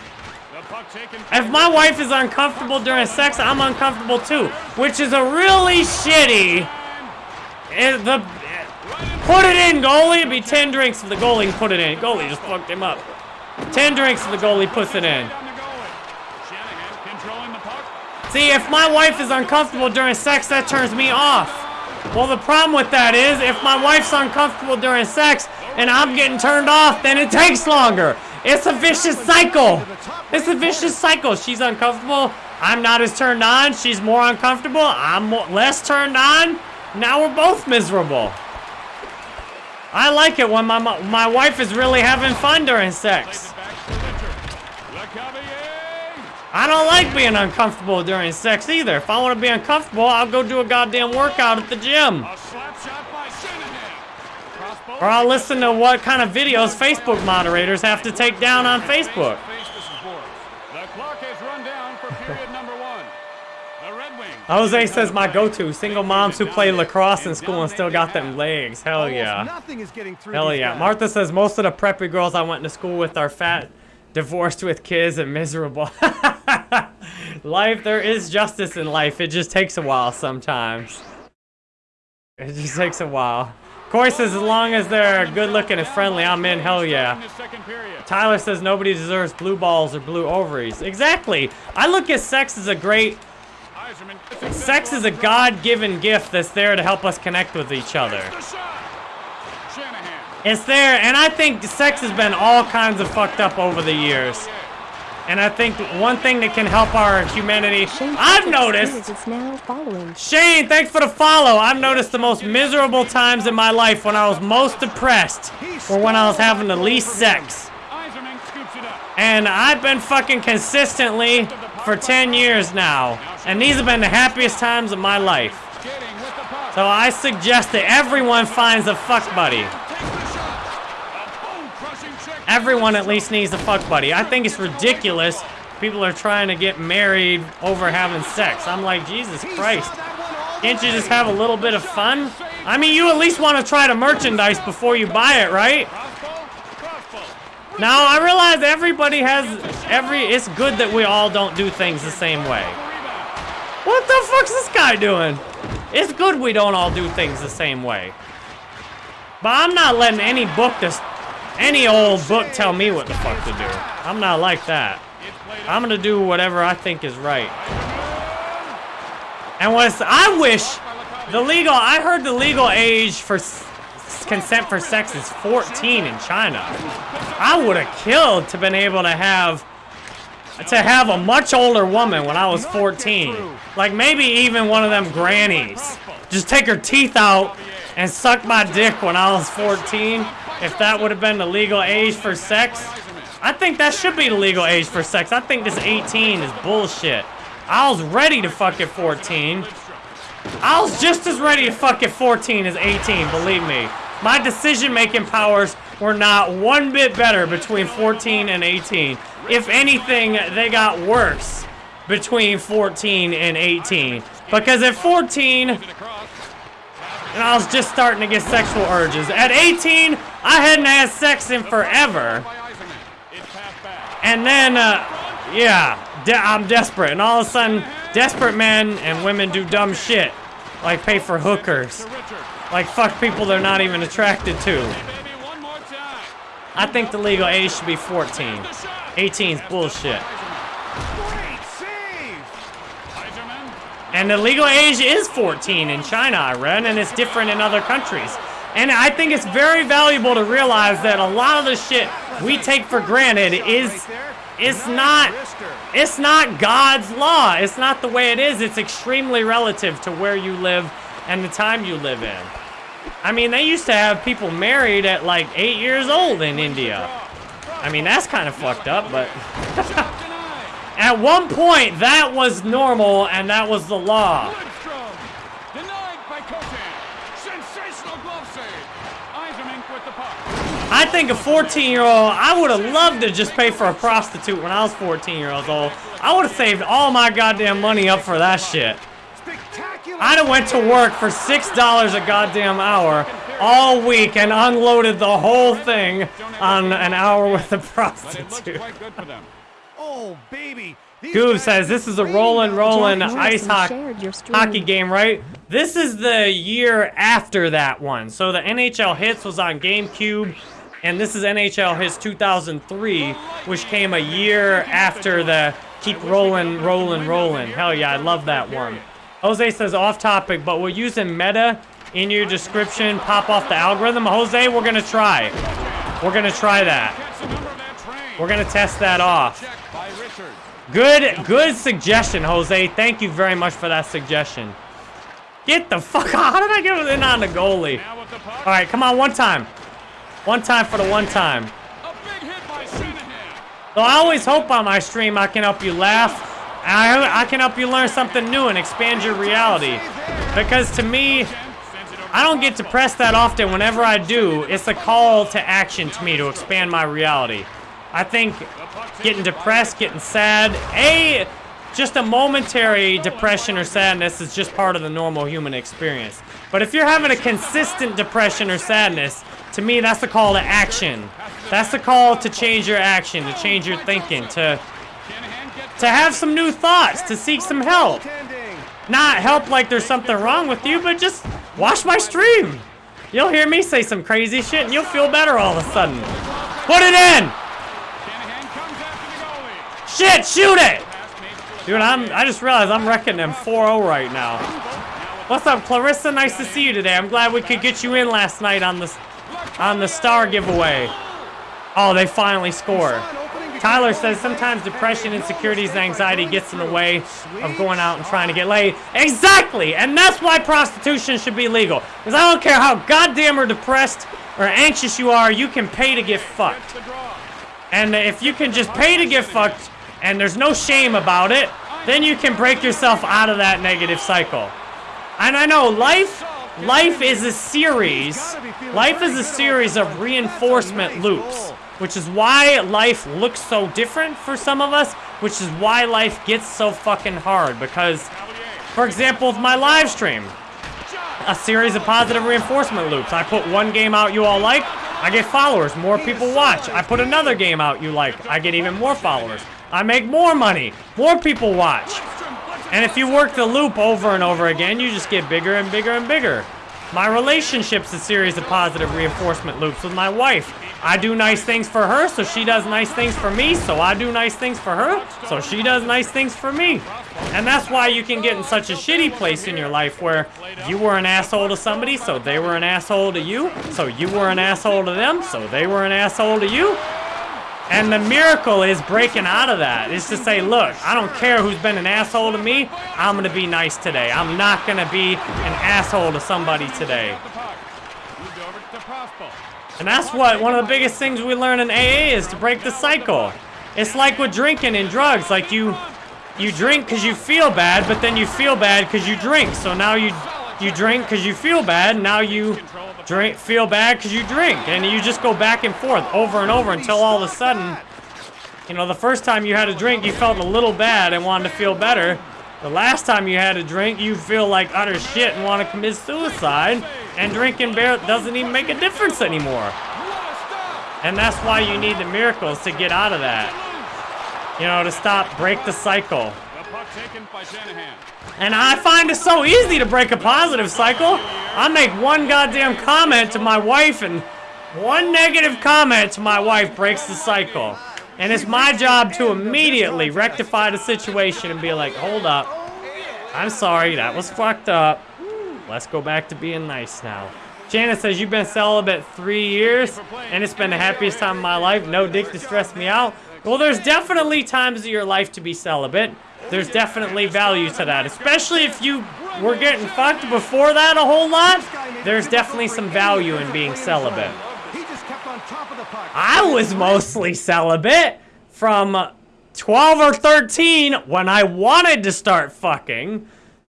If my wife is uncomfortable during sex, I'm uncomfortable too, which is a really shitty. eh, the put it in, goalie. It'd be ten drinks if the goalie put it in. Goalie just fucked him up. Ten drinks if the goalie puts it in. Down the goalie. Shanahan controlling the puck. See, if my wife is uncomfortable during sex, that turns me off. Well, the problem with that is, if my wife's uncomfortable during sex and I'm getting turned off, then it takes longer. It's a vicious cycle. It's a vicious cycle. She's uncomfortable. I'm not as turned on. She's more uncomfortable. I'm more, less turned on. Now we're both miserable. I like it when my my wife is really having fun during sex. Back to Richard. Lecavalier. I don't like being uncomfortable during sex either. If I want to be uncomfortable, I'll go do a goddamn workout at the gym. A slap shot by Shanahan. Crossbow. Or I'll listen to what kind of videos Facebook moderators have to take down on Facebook. Face this is Boris. The clock has run down for period number one. The Red Wings. Jose says my go-to, single moms who play lacrosse in school and still got them legs. Hell yeah. Nothing is getting through Hell yeah. Martha says most of the preppy girls I went to school with are fat, divorced with kids, and miserable. life, there is justice in life. It just takes a while sometimes. It just takes a while. Of course, as long as they're good looking and friendly, I'm in. Hell yeah. Tyler says nobody deserves blue balls or blue ovaries. Exactly. I look at sex as a great. Sex is a God-given gift that's there to help us connect with each other. The shot. Shanahan. It's there, and I think sex has been all kinds of fucked up over the years. And I think one thing that can help our humanity, Shane I've noticed. Spears is now following. Shane, thanks for the follow. I've noticed the most miserable times in my life when I was most depressed, or when I was having the least sex. Yzerman scoops it up. And I've been fucking consistently for 10 years now. And these have been the happiest times of my life. Skating with the puck. So I suggest that everyone finds a fuck buddy. Takes the shot. A bone-crushing check. Everyone at least needs a fuck buddy. I think it's ridiculous. People are trying to get married over having sex. I'm like, Jesus Christ. Can't you just have a little bit of fun? I mean, you at least want to try the merchandise before you buy it, right? Now, I realize everybody has every. It's good that we all don't do things the same way. What the fuck's this guy doing? It's good we don't all do things the same way. But I'm not letting any book this any old book tell me what the fuck to do. I'm not like that. I'm gonna do whatever I think is right. And what's I wish the legal I heard the legal age for consent for sex is 14 in China. I would have killed to been able to have to have a much older woman when I was 14. Like maybe even one of them grannies. Just take her teeth out and suck my dick when I was 14. If that would have been the legal age for sex. I think that should be the legal age for sex. I think this 18 is bullshit. I was ready to fuck at 14. I was just as ready to fuck at 14 as 18, believe me. My decision making powers were not one bit better between 14 and 18. If anything, they got worse between 14 and 18. Because at 14, and I was just starting to get sexual urges. At 18, I hadn't had sex in forever. And then, uh, yeah, de- I'm desperate. And all of a sudden, desperate men and women do dumb shit. Like pay for hookers. Like fuck people they're not even attracted to. I think the legal age should be 14. The shot. 18's bullshit. And the legal age is 14 in China, I read, and it's different in other countries. And I think it's very valuable to realize that a lot of the shit we take for granted is it's not it's not God's law. It's not the way it is. It's extremely relative to where you live and the time you live in. I mean, they used to have people married at like 8 years old in India. I mean, that's kind of fucked up, but. at one point that was normal and that was the law. Lidstrom. Denied by. Sensational glove save. With the puck. I think a 14 year old, I would have loved to just pay for a prostitute when I was 14 years old. I would have saved all my goddamn money up for that shit. I'd have went to work for six dollars a goddamn hour all week and unloaded the whole thing on an hour with a But it looks prostitute. Quite good for them. Oh, baby. These Goob says this is a rolling, rollin' down. rollin' Jack ice hockey shared your stream. hockey game, right? This is the year after that one. So the NHL Hitz was on GameCube, and this is NHL Hitz 2003, which came a year after the Keep rolling, rolling, rolling. Hell yeah, I love that one. Jose says off topic, but we're using meta in your description. Pop off the algorithm. Jose, we're gonna try. We're gonna try that. Catch the number of that train. We're gonna test that off. Check by Richards. Good, good suggestion, Jose. Thank you very much for that suggestion. Get the fuck out. How did I get in on the goalie? Now with the puck. All right, come on, one time. One time for the one time. A big hit by Shanahan. So I always hope on my stream I can help you laugh. I, I can help you learn something new and expand your reality. Because to me, Sends it over I don't get depressed that often. Whenever I do, it's a call to action to me to expand my reality. I think getting depressed, getting sad, a just a momentary depression or sadness is just part of the normal human experience. But if you're having a consistent depression or sadness, to me that's a call to action. That's the call to change your action, to change your thinking, to to have some new thoughts, to seek some help. Not help like there's something wrong with you, but just watch my stream. You'll hear me say some crazy shit and you'll feel better all of a sudden. Put it in! Shanahan comes after the goalie. Shit, shoot it! Dude, I'm, I just realized I'm wrecking them 4-0 right now. What's up, Clarissa? Nice to see you today. I'm glad we could get you in last night on the, on the star giveaway. Oh, they finally score. Tyler says sometimes depression, insecurities, and anxiety gets in the way of going out and trying to get laid. Exactly! And that's why prostitution should be legal. Because I don't care how goddamn or depressed or anxious you are, you can pay to get fucked. And if you can just pay to get fucked and there's no shame about it, then you can break yourself out of that negative cycle. And I know life life is a series. Life is a series of reinforcement loops, which is why life looks so different for some of us, which is why life gets so fucking hard because for example, with my live stream, a series of positive reinforcement loops. I put one game out you all like, I get followers, more people watch. I put another game out you like, I get even more followers. I make more money, more people watch. And if you work the loop over and over again, you just get bigger and bigger and bigger. My relationship's a series of positive reinforcement loops with my wife. I do nice things for her, so she does nice things for me, so I do nice things for her, so she does nice things for me. And that's why you can get in such a shitty place in your life where you were an asshole to somebody, so they were an asshole to you, so you were an asshole to them, so they were an asshole to you. And the miracle is breaking out of that. Is to say, look, I don't care who's been an asshole to me. I'm gonna be nice today. I'm not gonna be an asshole to somebody today. To. And that's what one of the biggest things we learn in AA is to break the cycle. It's like with drinking and drugs. Like you, you drink because you feel bad, but then you feel bad because you drink. So now you, you drink because you feel bad. Now you drink, feel bad because you drink, and you just go back and forth over and over until all of a sudden, you know, the first time you had a drink, you felt a little bad and wanted to feel better. The last time you had a drink, you feel like utter shit and want to commit suicide. And drinking beer doesn't even make a difference anymore. And that's why you need the miracles to get out of that. You know, to stop, break the cycle. The puck taken by Shanahan. And I find it so easy to break a positive cycle. I make one goddamn comment to my wife, and one negative comment to my wife breaks the cycle. And it's my job to immediately rectify the situation and be like, hold up. I'm sorry, that was fucked up. Let's go back to being nice now. Janet says, You've been celibate three years, and it's been the happiest time of my life. No dick to stress me out. Well, there's definitely times of your life to be celibate. There's definitely value to that, especially if you were getting fucked before that a whole lot. There's definitely some value in being celibate. He just kept on top of the puck. I was mostly celibate from 12 or 13 when I wanted to start fucking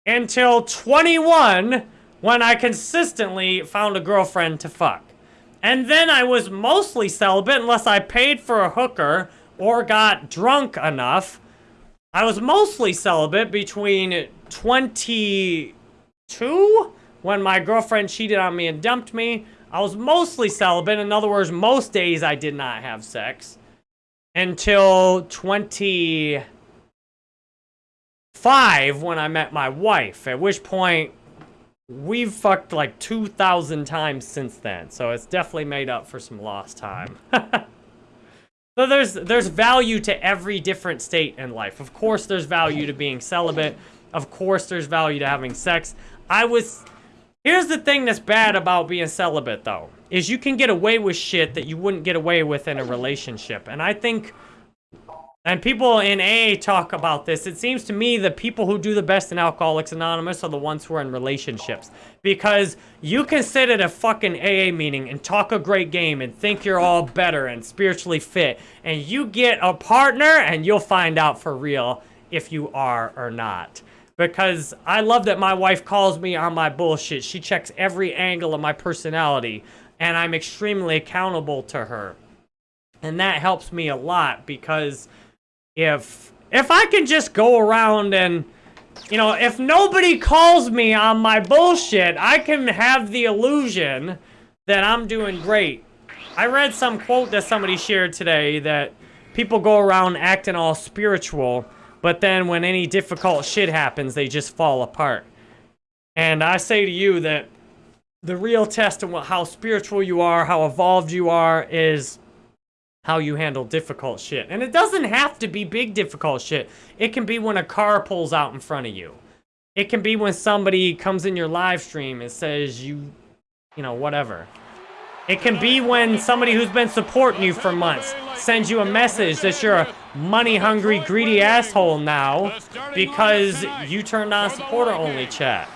until 21 when I consistently found a girlfriend to fuck. And then I was mostly celibate unless I paid for a hooker or got drunk enough. I was mostly celibate between 22, when my girlfriend cheated on me and dumped me. I was mostly celibate. In other words, most days I did not have sex until 25 when I met my wife, at which point we've fucked like 2,000 times since then. So it's definitely made up for some lost time. So there's there's value to every different state in life. Of course, there's value to being celibate. Of course, there's value to having sex. I was Here's the thing that's bad about being celibate, though, is you can get away with shit that you wouldn't get away with in a relationship. And I think, and people in AA talk about this, it seems to me the people who do the best in Alcoholics Anonymous are the ones who are in relationships. Because you can sit at a fucking AA meeting and talk a great game and think you're all better and spiritually fit. And you get a partner and you'll find out for real if you are or not because I love that my wife calls me on my bullshit. She checks every angle of my personality, and I'm extremely accountable to her. And that helps me a lot because if if I can just go around and you know, if nobody calls me on my bullshit, I can have the illusion that I'm doing great. I read some quote that somebody shared today that people go around acting all spiritual but then when any difficult shit happens, they just fall apart. And I say to you that the real test of how spiritual you are, how evolved you are, is how you handle difficult shit. And it doesn't have to be big difficult shit. It can be when a car pulls out in front of you. It can be when somebody comes in your live stream and says you, you know, whatever. It can be when somebody who's been supporting you for months sends you a message that you're a money-hungry, greedy asshole now because you turned on supporter-only chat.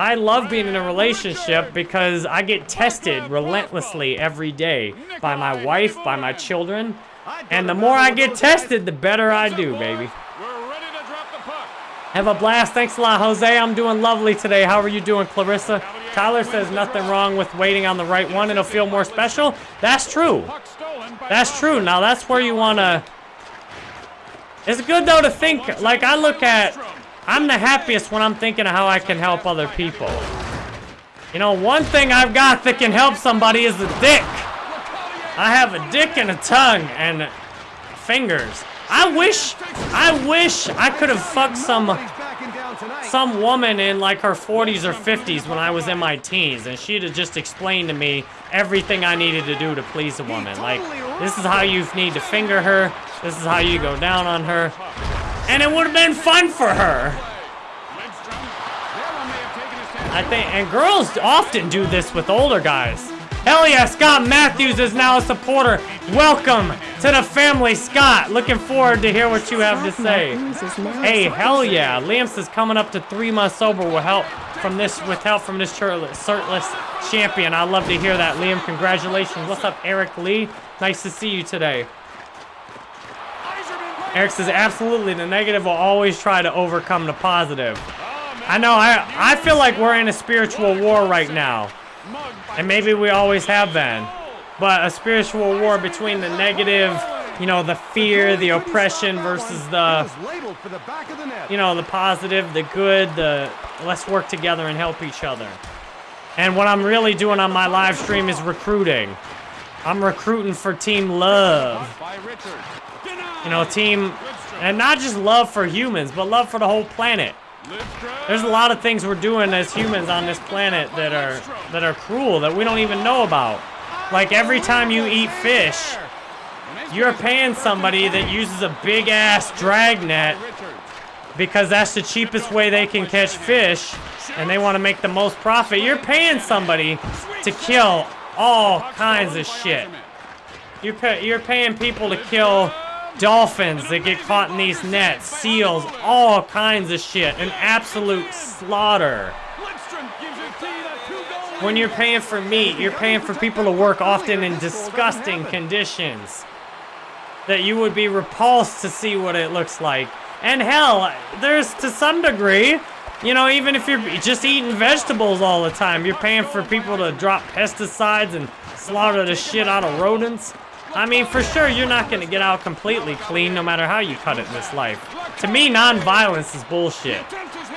I love being in a relationship because I get tested relentlessly every day by my wife, by my children, and the more I get tested, the better I do, baby. Have a blast. Thanks a lot, Jose. I'm doing lovely today. How are you doing, Clarissa? Tyler says nothing wrong with waiting on the right one. It'll feel more special. That's true. That's true. Now, that's where you want to... It's good, though, to think... Like, I look at... I'm the happiest when I'm thinking of how I can help other people. You know, one thing I've got that can help somebody is a dick. I have a dick and a tongue and fingers. I wish, I wish I could have fucked some, some woman in like her 40s or 50s when I was in my teens, and she'd have just explained to me everything I needed to do to please a woman. Like, this is how you need to finger her, this is how you go down on her, and it would have been fun for her. I think, and girls often do this with older guys. Hell yeah, Scott Matthews is now a supporter. Welcome to the family, Scott. Looking forward to hear what you have to say. Hey, hell yeah. Liam is coming up to three months sober with help from this with help from this shirtless champion. I love to hear that, Liam. Congratulations. What's up, Eric Lee? Nice to see you today. Eric says absolutely the negative will always try to overcome the positive. I know, I I feel like we're in a spiritual war right now. And maybe we always have been. But a spiritual war between the negative, you know, the fear, the oppression versus the, you know, the positive, the good, the let's work together and help each other. And what I'm really doing on my live stream is recruiting. I'm recruiting for Team Love. You know, team, and not just love for humans, but love for the whole planet. There's a lot of things we're doing as humans on this planet that are that are cruel that we don't even know about. Like every time you eat fish, you're paying somebody that uses a big ass drag net because that's the cheapest way they can catch fish and they want to make the most profit. You're paying somebody to kill all kinds of shit. You're, pay you're paying people to kill dolphins that get caught in these nets, seals, all kinds of shit. An absolute slaughter. When you're paying for meat, you're paying for people to work often in disgusting conditions. That you would be repulsed to see what it looks like. And hell, there's to some degree, you know, even if you're just eating vegetables all the time, you're paying for people to drop pesticides and slaughter the shit out of rodents. I mean, for sure, you're not going to get out completely clean no matter how you cut it in this life. To me, non-violence is bullshit.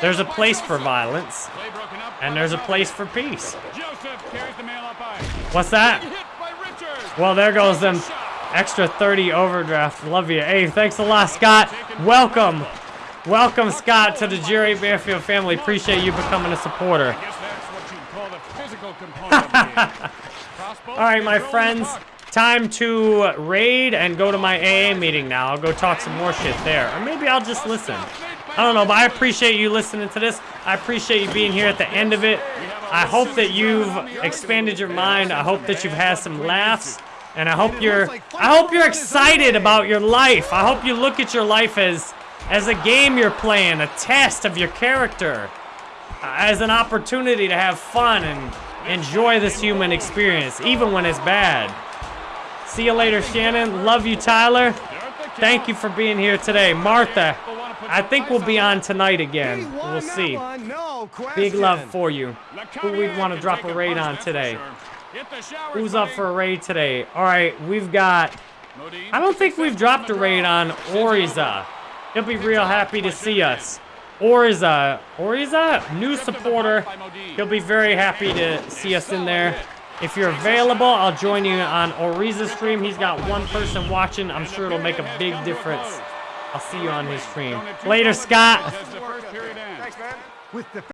There's a place for violence, Play broken up and there's a place for peace. Joseph carries the man up ice. What's that? Hit by Richards. Well, there goes them extra 30 overdraft. Love you. Hey, thanks a lot, Scott. Welcome. Welcome, Scott, to the Jerry Bearfield family. Appreciate you becoming a supporter. I guess that's what you'd call the physical component of the All right, my friends. Time to raid and go to my AA meeting now. I'll go talk some more shit there. Or maybe I'll just listen. I don't know, but I appreciate you listening to this. I appreciate you being here at the end of it. I hope that you've expanded your mind. I hope that you've had some laughs. And I hope you're I hope you're excited about your life. I hope you look at your life as as a game you're playing, a test of your character as an opportunity to have fun and enjoy this human experience, even when it's bad. See you later, Shannon. Love you, Tyler. Thank you for being here today. Martha, I think we'll be on tonight again. We'll see. Big love for you. Who we'd want to drop a raid on today? Who's up for a raid today? All right, we've got. I don't think we've dropped a raid on Oriza. He'll be real happy to see us. Oriza, Oriza, new supporter. He'll be very happy to see us in there. If you're available, I'll join you on Oriza's stream. He's got one person watching. I'm sure it'll make a big difference. I'll see you on his stream. Later, Scott. As the